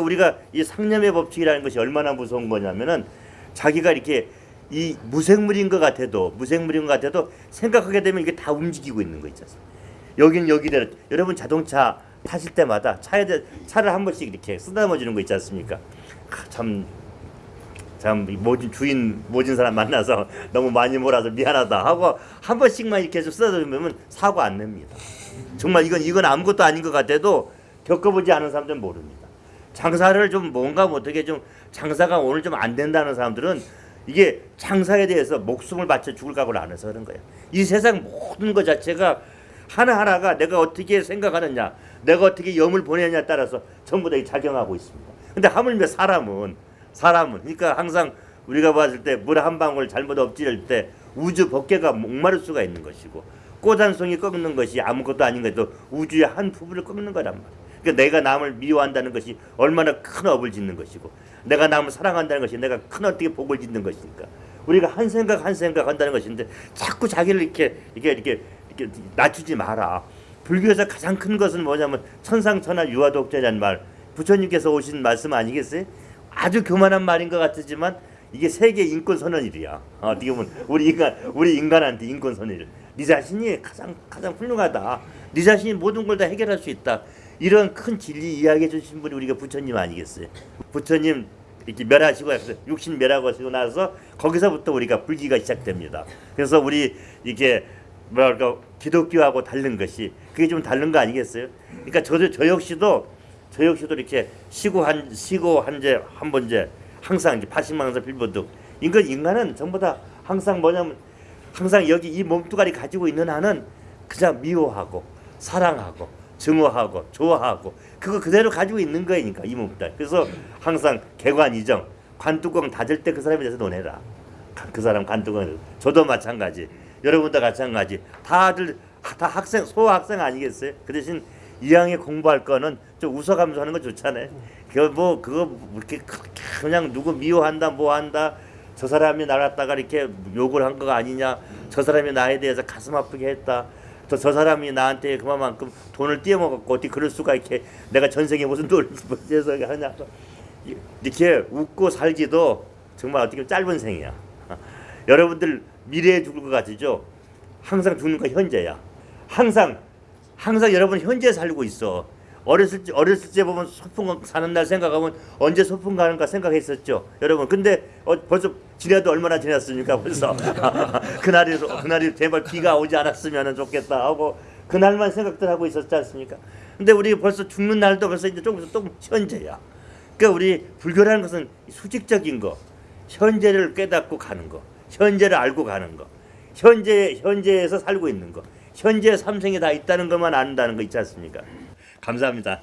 우리가 이 상념의 법칙이라는 것이 얼마나 무서운 거냐면은 자기가 이렇게 이 무생물인 것 같아도 무생물인 것 같아도 생각하게 되면 이게 다 움직이고 있는 거 있잖아요. 여긴 여기대로 여러분 자동차 타실 때마다 차에 대- 차를 한 번씩 이렇게 쓰다듬어 주는 거 있지 않습니까? 아, 참. 참 모진 주인 모진 사람 만나서 너무 많이 몰아서 미안하다 하고 한 번씩만 이렇게 좀 쓰다듬으면 사고 안 냅니다. 정말 이건 이건 아무것도 아닌 것 같아도 겪어보지 않은 사람들은 모릅니다. 장사를 좀 뭔가 뭐 어떻게 좀 장사가 오늘 좀 안 된다는 사람들은 이게 장사에 대해서 목숨을 바쳐 죽을 각오를 안 해서 그런 거예요. 이 세상 모든 것 자체가 하나하나가 내가 어떻게 생각하느냐, 내가 어떻게 염을 보내냐에 따라서 전부 다 작용하고 있습니다. 근데 하물며 사람은 사람은 그러니까 항상 우리가 봤을 때 물 한 방울 잘못 엎지를 때 우주 법계가 목마를 수가 있는 것이고 꽃 한 송이 꺾는 것이 아무것도 아닌 것도 우주의 한 부분을 꺾는 거란 말이야. 그러니까 내가 남을 미워한다는 것이 얼마나 큰 업을 짓는 것이고 내가 남을 사랑한다는 것이 내가 큰 어떻게 복을 짓는 것이니까 우리가 한 생각 한 생각 한다는 것인데 자꾸 자기를 이렇게 이렇게 이렇게 이렇게 낮추지 마라. 불교에서 가장 큰 것은 뭐냐면 천상천하 유아독자라는 말 부처님께서 오신 말씀 아니겠어요? 아주 교만한 말인 것 같지만 이게 세계 인권 선언일이야. 어, 어떻게 보면 우리 인간 우리 인간한테 인권 선언일. 네 자신이 가장 가장 훌륭하다. 네 자신이 모든 걸 다 해결할 수 있다. 이런 큰 진리 이야기해 주신 분이 우리가 부처님 아니겠어요? 부처님 이렇게 멸하시고 육신 멸하고 나서 거기서부터 우리가 불기가 시작됩니다. 그래서 우리 이게 뭐랄까 기독교하고 다른 것이 그게 좀 다른 거 아니겠어요? 그러니까 저도 저 역시도 저 역시도 이렇게 시고 한 시고 한제 한 번제 항상 이제 파식망사 필보득 인간 인간은 전부 다 항상 뭐냐면 항상 여기 이 몸뚱아리 가지고 있는 한은 그냥 미워하고 사랑하고 증오하고 좋아하고 그거 그대로 가지고 있는 거니까 이 몸뚱아리 그래서 항상 개관이정 관뚜껑 닫을 때 그 사람에 대해서 논해라. 그 사람 관뚜껑 저도 마찬가지. 여러분도 마찬가지. 다들 다 학생 소학생 아니겠어요? 그 대신 이왕에 공부할 거는 좀 웃어가면서 하는 거 좋잖아요. 그거 뭐 그거 뭐 이렇게 그냥 누구 미워한다 뭐 한다 저 사람이 나갔다가 이렇게 욕을 한 거가 아니냐 저 사람이 나에 대해서 가슴 아프게 했다 또저 사람이 나한테 그만큼 돈을 띄어먹었고 어떻게 그럴 수가 이렇게 내가 전생에 무슨 돈을 벌어서 하냐. 이렇게 웃고 살기도 정말 어떻게 짧은 생이야. 여러분들 미래에 죽을 것 같으죠? 항상 죽는 거 현재야. 항상 항상 여러분 현재 살고 있어. 어렸을 때 어렸을 때 보면 소풍 사는 날 생각하면 언제 소풍 가는가 생각했었죠, 여러분. 근데 어, 벌써 지나도 얼마나 지났습니까, 벌써. 그날이 그날이 제발 비가 오지 않았으면 좋겠다 하고 그날만 생각들 하고 있었지 않습니까? 근데 우리 벌써 죽는 날도 벌써 이제 조금 있으면 또 현재야. 그러니까 우리 불교라는 것은 수직적인 거, 현재를 깨닫고 가는 거, 현재를 알고 가는 거, 현재 현재에서 살고 있는 거. 현재 삼생이 다 있다는 것만 안다는 거 있지 않습니까? 감사합니다.